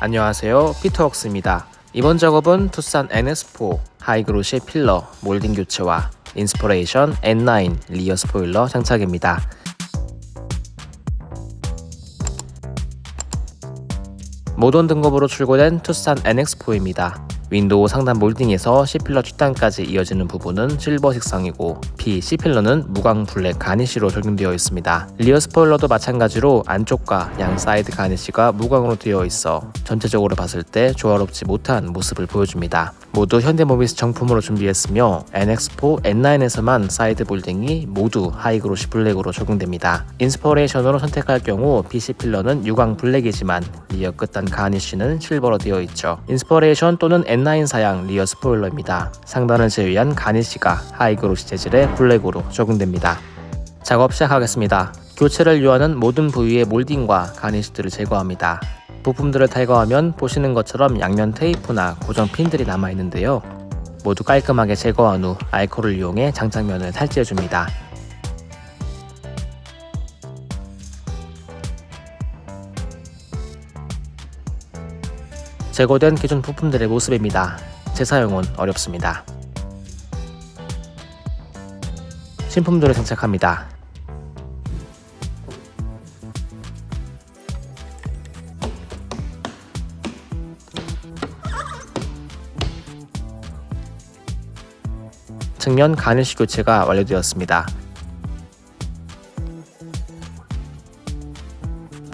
안녕하세요. 피터웍스입니다. 이번 작업은 투싼 NS4 하이그로시 필러 몰딩 교체와 인스퍼레이션 N9 rear 스포일러 장착입니다. 모던 등급으로 출고된 투싼 NX4입니다 윈도우 상단 몰딩에서 C pillar 뒷단까지 이어지는 부분은 실버 색상이고 B, C필러는 무광 블랙 garnish로 적용되어 있습니다. rear 스포일러도 마찬가지로 안쪽과 양 사이드 garnish가 무광으로 되어 있어 전체적으로 봤을 때 조화롭지 못한 모습을 보여줍니다. 모두 현대모비스 정품으로 준비했으며 NX4, N9에서만 사이드 몰딩이 모두 high glossy 블랙으로 적용됩니다. 인스퍼레이션으로 선택할 경우 PC 필러는 유광 블랙이지만 rear 끝단 garnish는 실버로 되어 있죠. 인스퍼레이션 또는 N9 사양 rear 스포일러입니다. 상단을 제외한 garnish가 high glossy 재질의 블랙으로 적용됩니다. 작업 시작하겠습니다. 교체를 요하는 모든 부위의 몰딩과 garnish들을 제거합니다. 부품들을 탈거하면 보시는 것처럼 양면 테이프나 고정 핀들이 남아있는데요. 모두 깔끔하게 제거한 후 알코올을 이용해 장착면을 탈지해줍니다. 제거된 기존 부품들의 모습입니다. 재사용은 어렵습니다. 신품들을 장착합니다. 측면 가늘시 교체가 완료되었습니다.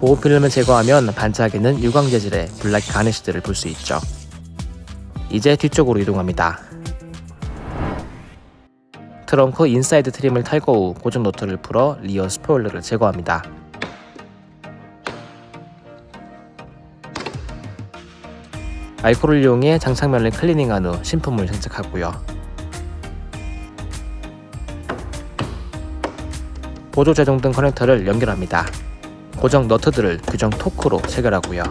보호 필름을 제거하면 반짝이는 유광 재질의 블랙 garnish들을 볼 수 있죠. 이제 뒤쪽으로 이동합니다. 트렁크 inside trim을 탈거 후 고정 너트를 풀어 rear 스포일러를 제거합니다. 알코올을 이용해 장착면을 클리닝한 후 신품을 장착하고요. 보조 제동등 커넥터를 연결합니다. 고정 너트들을 규정 토크로 체결하고요.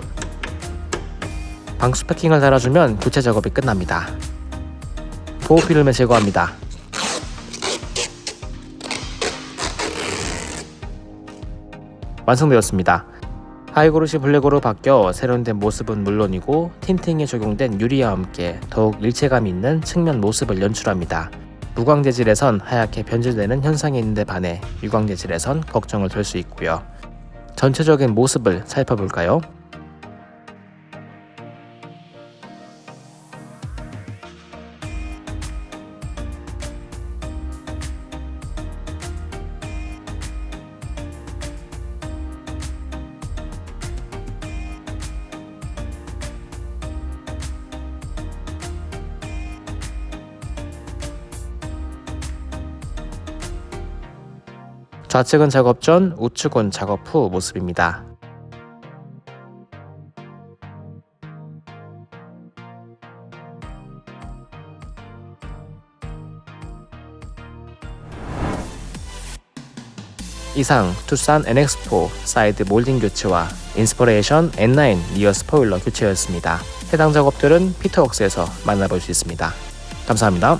방수 패킹을 달아주면 교체 작업이 끝납니다. 보호 필름을 제거합니다. 완성되었습니다. high glossy 블랙으로 바뀌어 세련된 모습은 물론이고 tinting이 적용된 유리와 함께 더욱 일체감 있는 측면 모습을 연출합니다. 무광 재질에선 하얗게 변질되는 현상이 있는데 반해 유광 재질에선 걱정을 덜 수 있고요. 전체적인 모습을 살펴볼까요? 좌측은 작업 전, 우측은 작업 후 모습입니다. 이상 투싼 NX4 사이드 몰딩 교체와 Inspiration N9 rear 스포일러 교체였습니다. 해당 작업들은 피터웍스에서 만나볼 수 있습니다. 감사합니다.